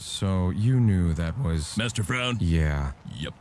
So you knew that was. Master Frown? Yeah. Yep.